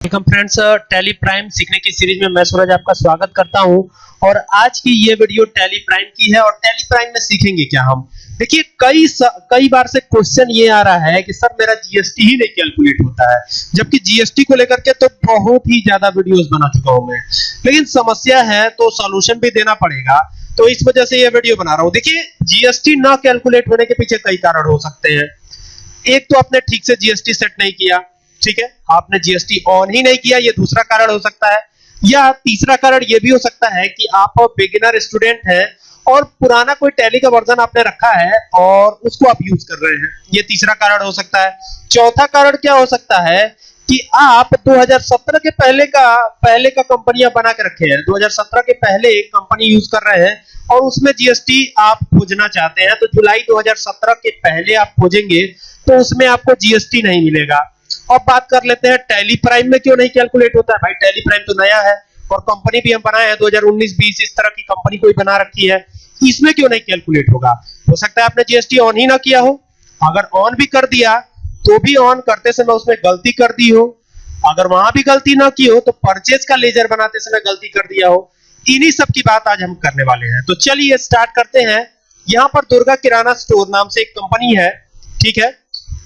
Welcome friends tally prime सीखने की series में मैं सूरज आपका स्वागत करता हूँ। और आज की ये वीडियो टैली प्राइम की है और टैली प्राइम में सीखेंगे क्या हम? देखिए, कई कई बार से क्वेश्चन ये आ रहा है कि सर मेरा जीएसटी ही नहीं कैलकुलेट होता है। जबकि जीएसटी को लेकर के तो बहुत ही ज़्यादा वीडियोस बना चुका हूँ मैं। लेकिन समस्या है तो सॉल्यूशन भी देना पड़ेगा। तो इस वजह से ये वीडियो बना रहा हूँ। देखिए जीएसटी ना कैलकुलेट होने के पीछे कई कारण हो सकते हैं। एक तो आपने ठीक से जीएसटी सेट नहीं किया। ठीक है? आपने जीएसटी ऑन ही नहीं किया, ये दूसरा कारण हो सकता है। या तीसरा कारण ये भी हो सकता है कि आप बिगिनर स्टूडेंट हैं और पुराना कोई टैली का वर्जन आपने रखा है और उसको आप यूज़ कर रहे हैं। ये तीसरा कारण हो सकता है। चौथा कारण क्या हो सकता है कि आप 2017 के पहले का पहले का कंपनियाँ बना के रखे हैं। 2017 के पहले एक कंपनी यूज़ कर रहे हैं और उसमें जीएसटी आप खोजना चाहते हैं तो जुलाई 2017 के पहले आप खोजेंगे तो उसमें आपको जीएसटी नहीं मिलेगा। अब बात कर लेते हैं टैली प्राइम में क्यों नहीं कैलकुलेट होता है? भाई टैली प्राइम तो नया है और कंपनी भी हम बनाए हैं 2019-20 इस तरह की कंपनी कोई बना रखी है, इसमें क्यों नहीं कैलकुलेट होगा? हो सकता है आपने जीएसटी ऑन ही ना किया हो। अगर ऑन भी कर दिया तो भी ऑन करते समय उसमें गलती कर दी हो। अगर वहाँ भी गलती ना की हो तो परचेज का लेजर बनाते समय गलती कर दिया हो। इन्हीं सब की बात आज हम करने वाले हैं। तो चलिए स्टार्ट करते हैं। यहाँ पर दुर्गा किराना स्टोर नाम से एक कंपनी है, ठीक है?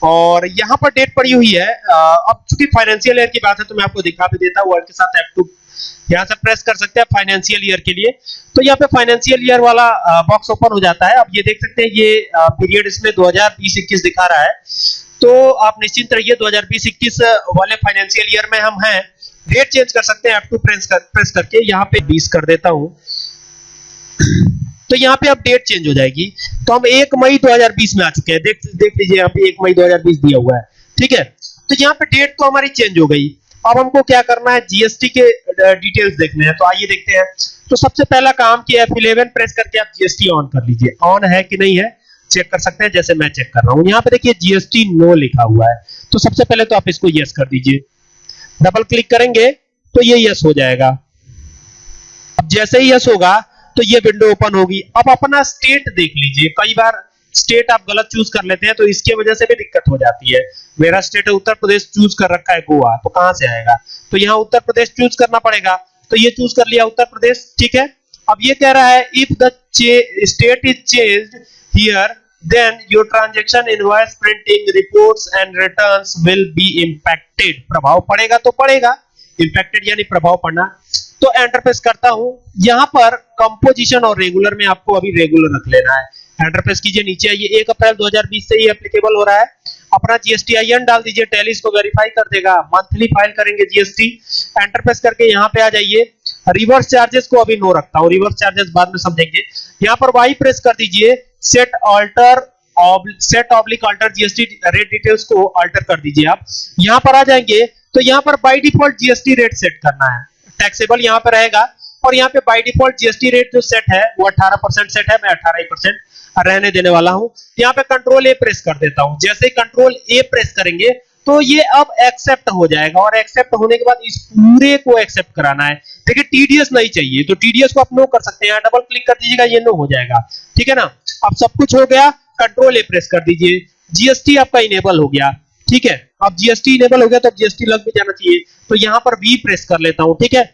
और यहाँ पर डेट पड़ी हुई है। अब चूँकि फाइनेंशियल ईयर की बात है तो मैं आपको दिखा भी देता हूँ। के साथ F2 यहाँ से प्रेस कर सकते हैं फाइनेंशियल ईयर के लिए। तो यहाँ पे फाइनेंशियल ईयर वाला बॉक्स ओपन हो जाता है। अब ये देख सकते हैं, ये पीरियड इसमें 2020-21 दिखा रहा है। तो आप निश्चिंत रहिए 2020-21 वाले फाइनेंशियल ईयर में हम हैं। डेट चेंज कर सकते हैं F2 प्रेस कर प्रेस करके। यहाँ पे 20 कर देता हूँ। तो यहाँ पे अब डेट चेंज हो जाएगी। तो हम एक मई 2020 में आ चुके हैं। देख देख लीजिए यहाँ पे एक मई 2020 दिया हुआ है। ठीक है? तो यहाँ पे डेट तो हमारी चेंज हो गई। अब हमको क्या करना है? जीएसटी के डिटेल्स देखने हैं। तो आइए देखते हैं। तो सबसे पहला काम कि F11 प्रेस करके आप जीएसटी ऑन कर लीजिए। ऑन है कि नहीं है? चेक कर सकते हैं, जैसे मैं चेक कर रहा हूँ। यहाँ पे देखिए जीएसटी नो लिखा हुआ है। तो सबसे पहले तो आप इसको यस कर दीजिए। डबल क्लिक करेंगे तो ये यस हो जाएगा। अब जैसे ही यस होगा तो ये विंडो ओपन होगी। अब अपना स्टेट देख लीजिए। कई बार स्टेट आप गलत चूज़ कर लेते हैं तो इसके वजह से भी दिक्कत हो जाती है। मेरा स्टेट है, उत्तर प्रदेश चूज़ कर रखा है गोवा तो कहाँ से आएगा? तो यहाँ उत्तर प्रदेश चूज़ करना पड़ेगा। तो ये चूज़ कर लिया उत्तर प्रदेश, ठीक है? अब ये कह रहा है if the state is changed here then your transaction invoice printing reports and returns will be impacted प्रभाव पड़ेगा तो पड़ेगा। Impacted यानी प्रभाव पड़ना। तो एंटर प्रेस करता हूँ। यहाँ पर कंपोजिशन और रेगुलर में आपको अभी रेगुलर रख लेना है। एंटर प्रेस कीजिए, नीचे आइए। 1 अप्रैल 2020 से ही एप्लीकेबल हो रहा है। अपना जीएसटी आईएन डाल दीजिए टैली इसको वेरीफाई कर देगा। मंथली फ़ाइल करेंगे जीएसटी एंटर प्रेस करके यहाँ पे आ जाइए। रिवर्स चार्जेस को अभी नो रखता हूँ। रिवर्स चार्जेस बाद में समझेंगे। यहाँ पर वाई प्रेस कर दीजिए। Set alter set oblique alter GST rate details को अल्टर कर दीजिए आप। यहाँ पर आ जाएँगे। तो यहाँ पर by default GST rate set करना है। टैक्सेबल यहाँ पे रहेगा। और यहाँ पे बाय डिफ़ॉल्ट जीएसटी रेट जो सेट है, वो 18 परसेंट सेट है, मैं 18 ही परसेंट रहने देने वाला हूँ। यहाँ पे कंट्रोल ए प्रेस कर देता हूँ। जैसे कंट्रोल ए प्रेस करेंगे तो ये अब एक्सेप्ट हो जाएगा। और एक्सेप्ट होने के बाद इस पूरे को एक्सेप्ट कराना है। देखिए टीडीएस नहीं चाहिए। तो टीडीएस को आप नो कर सकते हैं। डबल क्लिक कर दीजिएगा, ये नो हो जाएगा। ठीक है ना? अब सब कुछ हो गया। कंट्रोल ए प्रेस कर दीजिए। जीएसटी आपका इनेबल हो गया। ठीक है? अब जीएसटी इनेबल हो गया तो जीएसटी लग भी जाना चाहिए। तो यहाँ पर वी प्रेस कर लेता हूँ, ठीक है?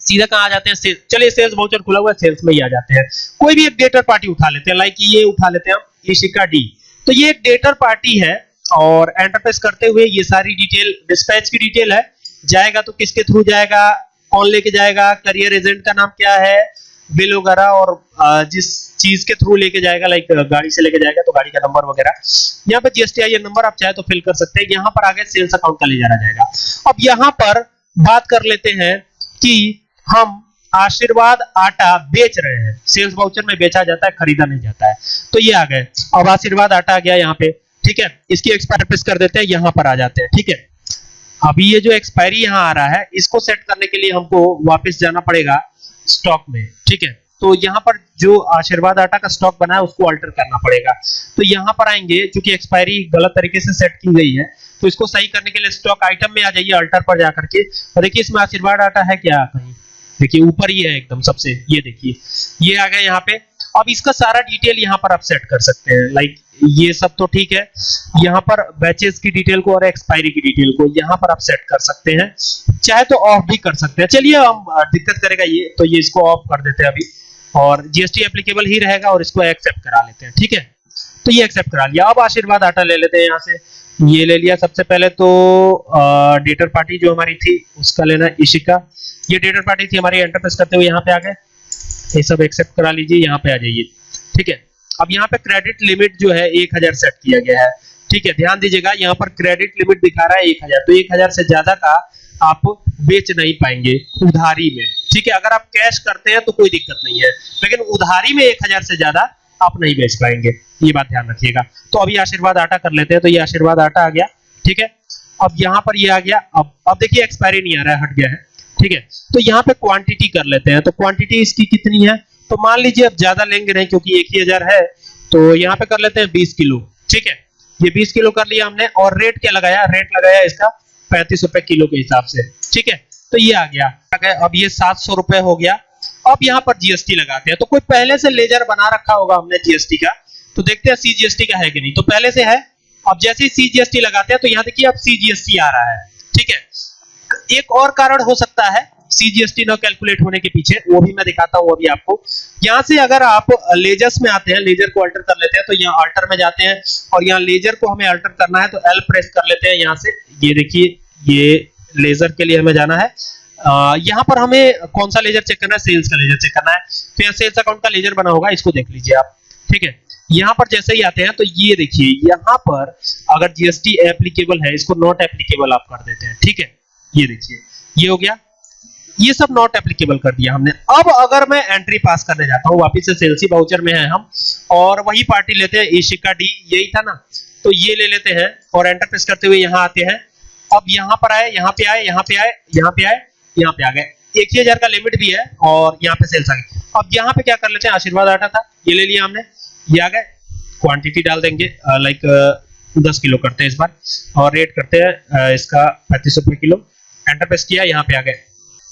सीधा कहाँ जाते हैं? चलिए सेल्स वाउचर खुला हुआ है सेल्स में ही आ जाते हैं। कोई भी एक डेटर पार्टी उठा लेते हैं लाइक ये उठा लेते हैं हम ईशिका डी तो ये एक डेटर पार्टी है और एंटरप्रेस करते हुए ये सारी डिटेल डिस्पैच की डिटेल है। जाएगा तो किसके थ्रू जाएगा? कौन लेके जाएगा? करियर एजेंट का नाम क्या है? बिल वगैरह और जिस चीज़ के थ्रू लेके जाएगा लाइक गाड़ी से लेके जाएगा तो गाड़ी का नंबर वगैरह। यहाँ पे जीएसटी आई नंबर आप चाहे तो फिल कर सकते हैं। यहाँ पर आगे सेल्स अकाउंट का ले जाना जाएगा। अब यहाँ पर बात कर लेते हैं कि हम आशीर्वाद आटा बेच रहे हैं। सेल्स वाउचर में बेचा जाता है, खरीदा नहीं जाता है। तो ये आ गए। अब आशीर्वाद आटा आ गया यहाँ पे। ठीक है? इसकी एक्सपायर प्रेस कर देते हैं, यहाँ पर आ जाते हैं। ठीक है? अभी ये जो एक्सपायरी यहाँ आ रहा है, इसको सेट करने के लिए हमको वापस जाना पड़ेगा। स्टॉक में, ठीक है? तो यहाँ पर जो आशीर्वाद आटा का स्टॉक बना है, उसको अल्टर करना पड़ेगा। तो यहाँ पर आएँगे क्योंकि एक्सपायरी गलत तरीके से सेट की गई है तो इसको सही करने के लिए स्टॉक आइटम में आ जाइए अल्टर पर जाकर के और देखिए, इसमें आशीर्वाद आटा है क्या कहीं? देखिए, ऊपर ही है एकदम सबसे, ये देखिए। ये आ गया यहाँ पे। अब इसका सारा डिटेल यहाँ पर आप सेट कर सकते हैं। लाइक ये सब तो ठीक है। यहाँ पर बैचेस की डिटेल को और एक्सपायरी की डिटेल को यहाँ पर आप सेट कर सकते हैं। चाहे तो ऑफ़ भी कर सकते हैं। चलिए हम दिक्कत करेगा ये तो ये इसको ऑफ़ कर देते हैं अभी। और जीएसटी एप्लीकेबल ही रहेगा और इसको एक्सेप्ट करा लेते हैं। ठीक है? तो ये एक्सेप्ट करा लिया। अब आशीर्वाद आटा ले लेते हैं यहाँ से। ये ले लिया सबसे पहले तो डेटर पार्टी जो हमारी थी, उसका लेना इशिका। ये डेटर पार्टी थी हमारी एंटरप्रेस करते हुए यहाँ पे आ गए। ये सब एक्सेप्ट करा लीजिए, यहाँ पे आ जाइए। ठीक है? अब यहाँ पे क्रेडिट लिमिट जो है, एक हज़ार सेट किया गया है। ठीक है? ध्यान दीजिएगा, यहाँ पर क्रेडिट लिमिट दिखा रहा है एक हज़ार। तो एक हज़ार से ज़्यादा का आप बेच नहीं पाएँगे उधारी में। ठीक है? अगर आप कैश करते हैं तो कोई दिक्कत नहीं है। लेकिन उधारी में एक हज़ार से ज़्यादा आप नहीं बेच पाएँगे। ये बात ध्यान रखिएगा। तो अभी आशीर्वाद आटा कर लेते हैं तो ये आशीर्वाद आटा आ गया। ठीक है? अब यहाँ पर ये आ गया। अब अब देखिए एक्सपायरी नहीं आ रहा है, हट गया है। ठीक है? तो यहाँ पे क्वांटिटी कर लेते हैं। तो क्वांटिटी इसकी कितनी है? तो मान लीजिए अब ज़्यादा लेंगे नहीं क्योंकि एक ही हज़ार है तो यहाँ पे कर लेते हैं बीस किलो। ठीक है? ये बीस किलो कर लिया हमने और रेट क्या लगाया? रेट लगाया इसका पैंतीस रुपए किलो के हिसाब से। ठीक है? तो ये आ गया। अब ये सात सौ रुपए हो गया। अब यहाँ पर जीएसटी लगाते हैं। तो कोई पहले से लेजर बना रखा होगा हमने जीएसटी का। तो देखते हैं सीजीएसटी का है कि नहीं। तो पहले से है। अब जैसे ही सीजीएसटी लगाते हैं तो यहाँ देखिए अब सीजीएसटी आ रहा है। ठीक है? एक और कारण हो सकता है सीजीएसटी न कैलकुलेट होने के पीछे, वो भी मैं दिखाता हूँ अभी आपको। यहाँ से अगर आप लेजर्स में आते हैं लेजर को अल्टर कर लेते हैं तो यहाँ अल्टर में जाते हैं, और यहाँ लेजर को हमें अल्टर करना है तो एल प्रेस कर लेते हैं यहाँ से। ये देखिए, ये लेजर के लिए हमें जाना है। यहाँ पर हमें कौन सा लेजर चेक करना है? सेल्स का लेजर चेक करना है। तो यहाँ सेल्स अकाउंट का लेजर बना होगा, इसको देख लीजिए आप। ठीक है? यहाँ पर जैसे ही आते हैं तो ये देखिए, यहाँ पर अगर जीएसटी एप्लीकेबल है, इसको नॉट एप्लीकेबल आप कर देते हैं। ठीक है? ये देखिए, ये हो गया। ये सब नॉट एप्लीकेबल कर दिया हमने। अब अगर मैं एंट्री पास करने जाता हूँ, वापिस से सेल्सी बाउचर में है हम, और वही पार्टी लेते हैं एशिका डी यही था ना? तो ये ले लेते हैं, और एंटर प्रेस करते हुए यहाँ आते हैं। अब यहाँ पर आए, यहाँ पे आए, यहाँ पे आए, यहाँ पे आए, यहाँ पे आ गए। एक ही हज़ार का लिमिट भी है, और यहाँ पे सेल्स आ गए अब यहाँ पे क्या कर लेते हैं, आशीर्वाद आटा था, ये ले लिया हमने, ये आ गए। क्वांटिटी डाल देंगे लाइक दस किलो करते हैं इस बार, और रेट करते हैं इसका पैंतीस रुपए किलो। एंटर प्रेस किया, यहाँ पे आ गए।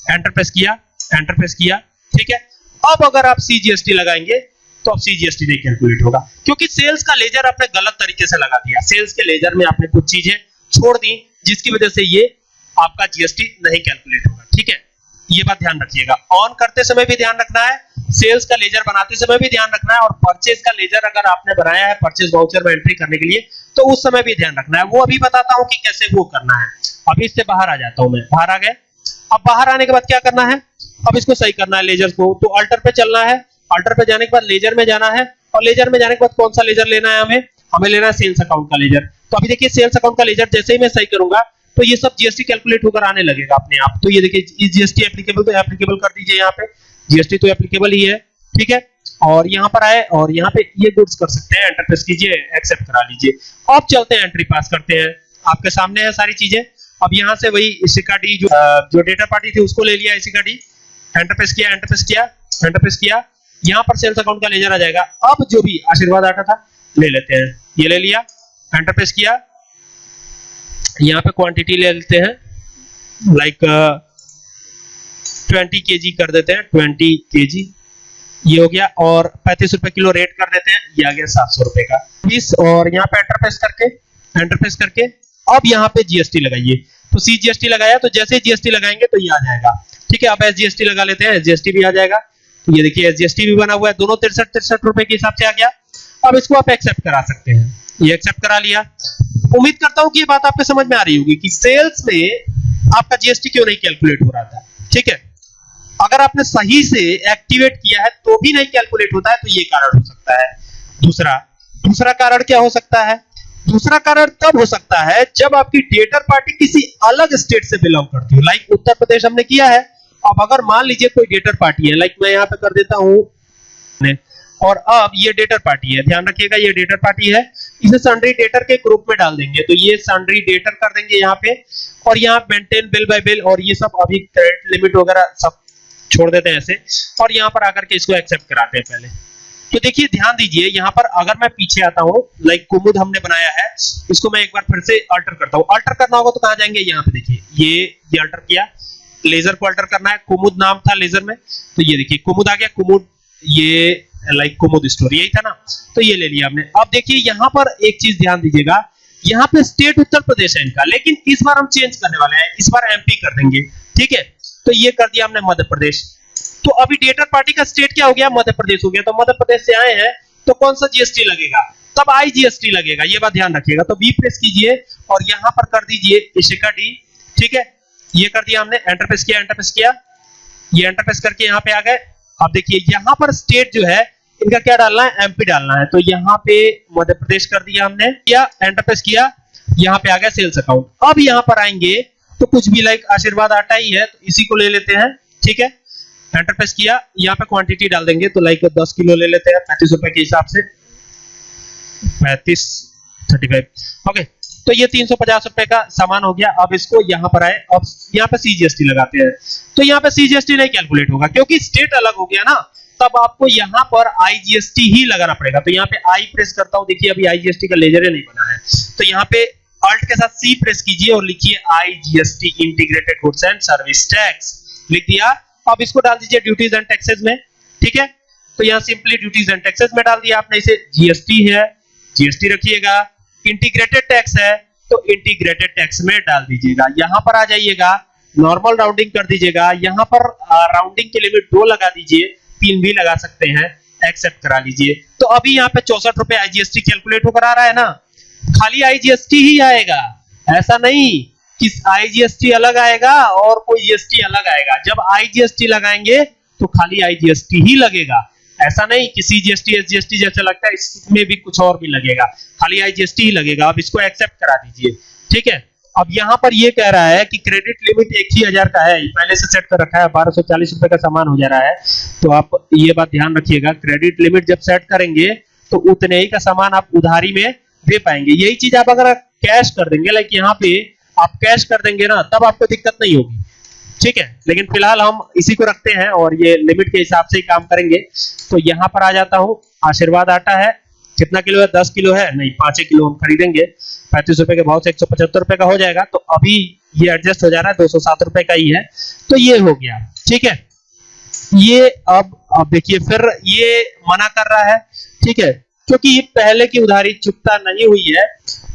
एंटर प्रेस किया एंटर प्रेस किया, ठीक है? अब अगर आप सीजीएसटी लगाएँगे तो अब सीजीएसटी नहीं कैलकुलेट होगा। क्योंकि सेल्स का लेजर आपने गलत तरीके से लगा दिया। सेल्स के लेजर में आपने कुछ चीज़ें छोड़ दी, जिसकी वजह से ये आपका जीएसटी नहीं कैलकुलेट होगा, ठीक है? ये बात ध्यान रखिएगा। ऑन करते समय भी ध्यान रखना है सेल्स का लेजर बनाते समय भी ध्यान रखना है और परचेज का लेजर अगर आपने बनाया है परचेज वाउचर में एंट्री करने के लिए तो उस समय भी ध्यान रखना है। वो अभी बताता हूँ कि कैसे वो करना है। अभी इससे बाहर आ जाता हूँ मैं। बाहर आ गए? अब बाहर आने के बाद क्या करना है? अब इसको सही करना है लेजर को। तो अल्टर पे चलना है। अल्टर पे जाने के बाद लेजर में जाना है। और लेजर में जाने के बाद कौन सा लेजर लेना है हमें? हमें लेना है सेल्स अकाउंट का लेजर। तो अभी देखिए सेल्स अकाउंट का लेजर जैसे ही मैं सही करूँगा तो ये सब जीएसटी कैलकुलेट होकर आने लगेगा अपने आप। तो ये देखिए जीएसटी एप्लीकेबल तो एप्लीकेबल कर दीजिए यहाँ पे। जीएसटी तो एप्लीकेबल ही है, ठीक है? और यहाँ पर आए और यहाँ पे ये गुड्स कर सकते हैं एंटर प्रेस कीजिए एक्सेप्ट करा लीजिए। अब चलते हैं एंट्री पास करते हैं। आपके सामने है सारी चीज़ें। अब यहाँ से वही इसिका डी जो जो डेटा पार्टी थी, उसको ले लिया इसिका डी एंटर प्रेस किया एंटर प्रेस किया एंटर प्रेस किया। यहाँ पर सेल्स अकाउंट का लेजर आ जाएगा। अब जो भी आशीर्वाद आटा था, ले लेते हैं। ये ले लिया एंटर प्रेस किया। यहाँ पे क्वांटिटी ले लेते हैं। लाइक ट्वेंटी के कर देते हैं, ट्वेंटी के ये हो गया, और पैंतीस रुपए किलो रेट कर देते हैं, ये आ गया सात सौ रुपए का। बीस और यहाँ पे एंटर प्रेस करके एंटर प्रेस करके, अब यहाँ पे जीएसटी लगाइए। तो सी जीएसटी लगाया तो जैसे जीएसटी लगाएँगे तो ये आ जाएगा। ठीक है, अब एस जीएसटी लगा लेते हैं एसजीएसटी भी आ जाएगा। तो ये देखिए एसजीएसटी भी बना हुआ है, दोनों तिरसठ तिरसठ रुपए के हिसाब से आ गया। अब इसको आप एक्सेप्ट करा सकते हैं। ये एक्सेप्ट करा लिया। उम्मीद करता हूँ कि ये बात आपके समझ में आ रही होगी कि सेल्स में आपका जीएसटी क्यों नहीं कैलकुलेट हो रहा था। ठीक है? अगर आपने सही से एक्टिवेट किया है तो भी नहीं कैलकुलेट होता है तो ये कारण हो सकता है। दूसरा दूसरा कारण क्या हो सकता है? दूसरा कारण तब हो सकता है जब आपकी डेटर पार्टी किसी अलग स्टेट से बिलोंग करती हो। लाइक उत्तर प्रदेश हमने किया है। अब अगर मान लीजिए कोई डेटर पार्टी है लाइक मैं यहाँ पे कर देता हूँ। और अब ये डेटर पार्टी है, ध्यान रखिएगा, ये डेटर पार्टी है। इसे सन्ड्री डेटर के ग्रुप में डाल देंगे। तो ये सन्ड्री डेटर कर देंगे यहाँ पे। और यहाँ मेंटेन बिल बाय बिल और ये सब अभी क्रेडिट लिमिट वगैरह सब छोड़ देते हैं ऐसे। और यहाँ पर आकर के इसको एक्सेप्ट कराते हैं पहले। तो देखिए, ध्यान दीजिए, यहाँ पर अगर मैं पीछे आता हूँ लाइक कुमुद हमने बनाया है, इसको मैं एक बार फिर से अल्टर करता हूँ। अल्टर करना होगा तो कहाँ जाएँगे? यहाँ पे देखिए, ये ये अल्टर किया। लेजर को अल्टर करना है। कुमुद नाम था लेजर में। तो ये देखिए, कुमुद आ गया। कुमुद, ये लाइक कुमुद स्टोर यही था ना? तो ये ले लिया हमने। अब देखिए, यहाँ पर एक चीज़ ध्यान दीजिएगा। यहाँ पे स्टेट उत्तर प्रदेश है इनका, लेकिन इस बार हम चेंज करने वाले हैं। इस बार एमपी कर देंगे। ठीक है? तो ये कर दिया हमने मध्य प्रदेश। तो अभी डेटर पार्टी का स्टेट क्या हो गया? मध्य प्रदेश हो गया। तो मध्य प्रदेश से आए हैं तो कौन सा जीएसटी लगेगा? तब आई जीएसटी लगेगा? ये बात ध्यान रखिएगा। तो बी प्रेस कीजिए और यहाँ पर कर दीजिए इशिका डी ठीक है? ये कर दिया हमने एंटर प्रेस किया एंटर प्रेस किया। ये एंटर प्रेस करके यहाँ पे आ गए। अब देखिए, यहाँ पर स्टेट जो है, इनका क्या डालना है? एमपी डालना है। तो यहाँ पे मध्य प्रदेश कर दिया हमने। किया एंटर प्रेस किया। यहाँ पे आ गया सेल्स अकाउंट अब यहाँ पर आएँगे तो कुछ भी लाइक आशीर्वाद आटा ही है तो इसी को ले लेते हैं, ठीक है? एंटर प्रेस किया, यहाँ पे क्वांटिटी डाल देंगे तो लाइक 10 किलो ले लेते हैं, पैंतीस रुपए के हिसाब से। पैंतीस थर्टी फाइव ओके तो ये तीन सौ पचास रुपए का सामान हो गया, अब इसको यहाँ पर आए, अब यहाँ पे सीजीएसटी लगाते हैं। तो यहाँ पे सीजीएसटी नहीं कैलकुलेट होगा, क्योंकि स्टेट अलग हो गया ना, तब आपको यहाँ पर आईजीएसटी ही लगाना पड़ेगा। तो यहाँ पे आई प्रेस करता हूँ, देखिए अभी आईजीएसटी का लेजर ही नहीं बना है। तो यहाँ पे अल्ट के साथ सी प्रेस कीजिए और लिखिए IGST integrated goods and service tax लिख दिया। अब इसको डाल दीजिए ड्यूटीज़ एंड टैक्सेस में। ठीक है? तो यहाँ सिंपली ड्यूटीज़ एंड टैक्सेस में डाल दिया आपने। इसे जीएसटी है। जीएसटी रखिएगा। इंटीग्रेटेड टैक्स है। तो इंटीग्रेटेड टैक्स में डाल दीजिएगा। यहाँ पर आ जाइएगा। नॉर्मल राउंडिंग कर दीजिएगा। यहाँ पर राउंडिंग के लिमिट दो लगा दीजिए। तीन भी लगा सकते हैं। एक्सेप्ट करा लीजिए। तो अभी यहाँ पे चौसठ रुपए आईजीएसटी कैलकुलेट होकर आ रहा है ना? खाली आईजीएसटी ही आएगा। ऐसा नहीं कि आईजीएसटी अलग आएगा और कोई जीएसटी अलग आएगा। जब आईजीएसटी लगाएँगे तो खाली आईजीएसटी ही लगेगा। ऐसा नहीं कि सीजीएसटी एसजीएसटी जैसा लगता है, इसमें भी कुछ और भी लगेगा। खाली आईजीएसटी ही लगेगा। अब इसको एक्सेप्ट करा दीजिए। ठीक है? अब यहाँ पर ये कह रहा है कि क्रेडिट लिमिट एक ही हज़ार का है। पहले से सेट कर रखा है। बारह सौ चालीस रुपए का सामान हो जा रहा है। तो आप ये बात ध्यान रखिएगा। क्रेडिट लिमिट जब सेट करेंगे तो उतने ही का सामान आप उधारी में दे पाएँगे। यही चीज़ आप अगर कैश कर देंगे लाइक यहाँ पे आप कैश कर देंगे ना, तब आपको दिक्कत नहीं होगी। ठीक है? लेकिन फ़िलहाल हम इसी को रखते हैं और ये लिमिट के हिसाब से ही काम करेंगे। तो यहाँ पर आ जाता हूँ। आशीर्वाद आटा है। कितना किलो है? दस किलो है। नहीं, पाँच किलो हम खरीदेंगे। पैंतीस रुपए के भाव से, एक सौ पचहत्तर रुपए का हो जाएगा। तो अभी ये एडजस्ट हो जा रहा है। दो सौ सात रुपए का ही है। तो ये हो गया। ठीक है? ये अब अब देखिए, फिर ये मना कर रहा है। ठीक है? क्योंकि ये पहले की उधारी चुकता नहीं हुई है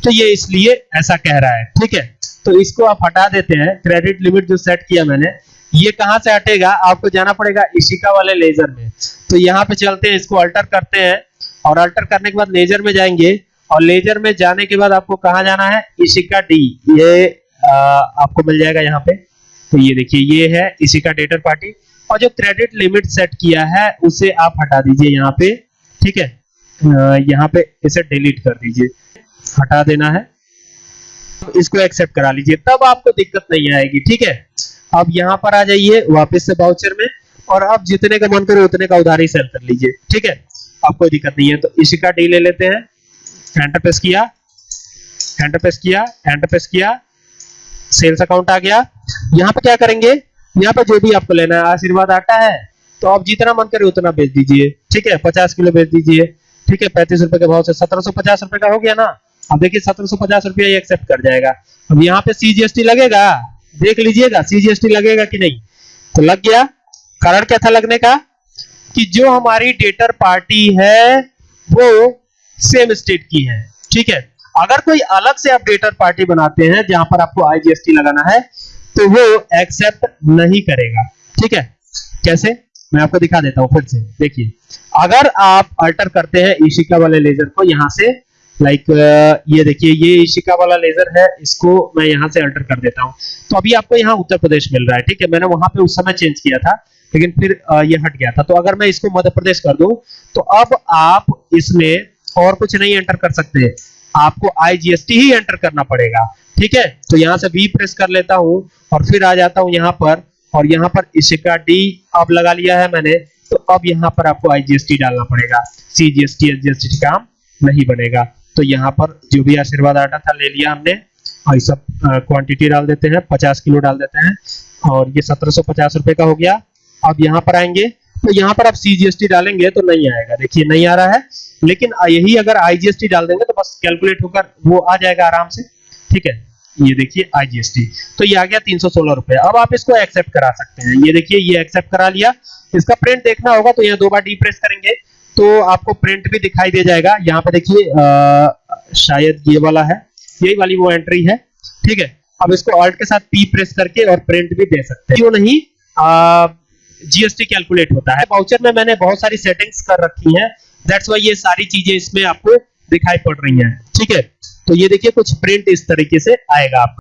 तो ये इसलिए ऐसा कह रहा है ठीक है? तो इसको आप हटा देते हैं क्रेडिट लिमिट जो सेट किया मैंने ये कहाँ से हटेगा? आपको जाना पड़ेगा इशिका वाले लेजर में। तो यहाँ पे चलते हैं इसको अल्टर करते हैं और अल्टर करने के बाद लेजर में जाएँगे और लेजर में जाने के बाद आपको कहा जाना है? इशिका डी ये आ, आपको मिल जाएगा यहाँ पे। तो ये देखिए ये है इशिका डेटर पार्टी और जो क्रेडिट लिमिट सेट किया है उसे आप हटा दीजिए यहाँ पे ठीक है? यहाँ पे इसे डिलीट कर दीजिए। हटा देना है। इसको एक्सेप्ट करा लीजिए। तब आपको दिक्कत नहीं आएगी, ठीक है? अब यहाँ पर आ जाइए, वापस से बाउचर में, और आप जितने का मन करे उतने का उधारी सेल कर लीजिए, ठीक है? अब कोई दिक्कत नहीं है तो इसी का डी ले लेते हैं। एंटर प्रेस किया। एंटर प्रेस किया। एंटर प्रेस किया। सेल्स अकाउंट आ गया। यहाँ पे क्या करेंगे? यहाँ पे जो भी आपको लेना है, आशीर्वाद आटा है तो आप जितना मन करे उतना बेच दीजिए, ठीक है? पचास किलो बेच दीजिए। ठीक है, पैंतीस रुपए के भाव से सत्रह सौ पचास रुपए का हो गया ना? अब देखिए, सत्रह सौ पचास रुपया ये एक्सेप्ट कर जाएगा। अब यहाँ पे सीजीएसटी लगेगा? देख लीजिएगा सीजीएसटी लगेगा कि नहीं? तो लग गया। कारण क्या था लगने का? कि जो हमारी डेटर पार्टी है, वो सेम स्टेट की है। ठीक है? अगर कोई अलग से आप डेटर पार्टी बनाते हैं, जहाँ पर आपको आईजीएसटी लगाना है तो वो एक्सेप्ट नहीं करेगा। ठीक है? कैसे? मैं आपको दिखा देता हूँ फिर से। देखिए, अगर आप अल्टर करते हैं ईशिका वाले लेजर को यहाँ से लाइक ये देखिए, ये ईशिका वाला लेजर है, इसको मैं यहाँ से अल्टर कर देता हूँ। तो अभी आपको यहाँ उत्तर प्रदेश मिल रहा है, ठीक है? मैंने वहाँ पे उस समय चेंज किया था, लेकिन फिर ये हट गया था। तो अगर मैं इसको मध्य प्रदेश कर दूँ तो अब आप इसमें और कुछ नहीं एंटर कर सकते। आपको आईजीएसटी ही एंटर करना पड़ेगा, ठीक है? तो यहाँ से वी प्रेस कर लेता हूँ और फिर आ जाता हूँ यहाँ पर। और यहाँ पर इशिका डी अब लगा लिया है मैंने तो अब यहाँ पर आपको आईजीएसटी डालना पड़ेगा। सीजीएसटी एसजीएसटी काम नहीं बनेगा। तो यहाँ पर जो भी आशीर्वाद आटा था ले लिया हमने, और सब क्वांटिटी डाल देते हैं 50 किलो डाल देते हैं, और ये सत्रह सौ पचास रुपए का हो गया। अब यहाँ पर आएँगे तो यहाँ पर आप सीजीएसटी डालेंगे तो नहीं आएगा। देखिए, नहीं आ रहा है, लेकिन यही अगर आईजीएसटी डाल देंगे तो बस कैलकुलेट होकर वो आ जाएगा आराम से। ठीक है? ये देखिए आईजीएसटी तो ये आ गया तीन सौ सोलह रुपए। अब आप इसको एक्सेप्ट करा सकते हैं। ये देखिए, ये एक्सेप्ट करा लिया। इसका प्रिंट देखना होगा तो यहाँ दो बार डी प्रेस करेंगे। तो आपको प्रिंट भी दिखाई दे जाएगा। यहाँ पे देखिए शायद ये वाला है। यही वाली वो एंट्री है। ठीक है? अब इसको ऑल्ट के साथ पी प्रेस करके और प्रिंट भी दे सकते हैं। क्यों नहीं? जीएसटी कैलकुलेट होता है। वाउचर में मैंने बहुत सारी सेटिंग्स कर रखी हैं। दैट्स वाई ये सारी चीज़ें इसमें आपको दिखाई पड़ रही हैं। ठीक है? तो ये देखिए कुछ प्रिंट इस तरीके से आएगा आपका।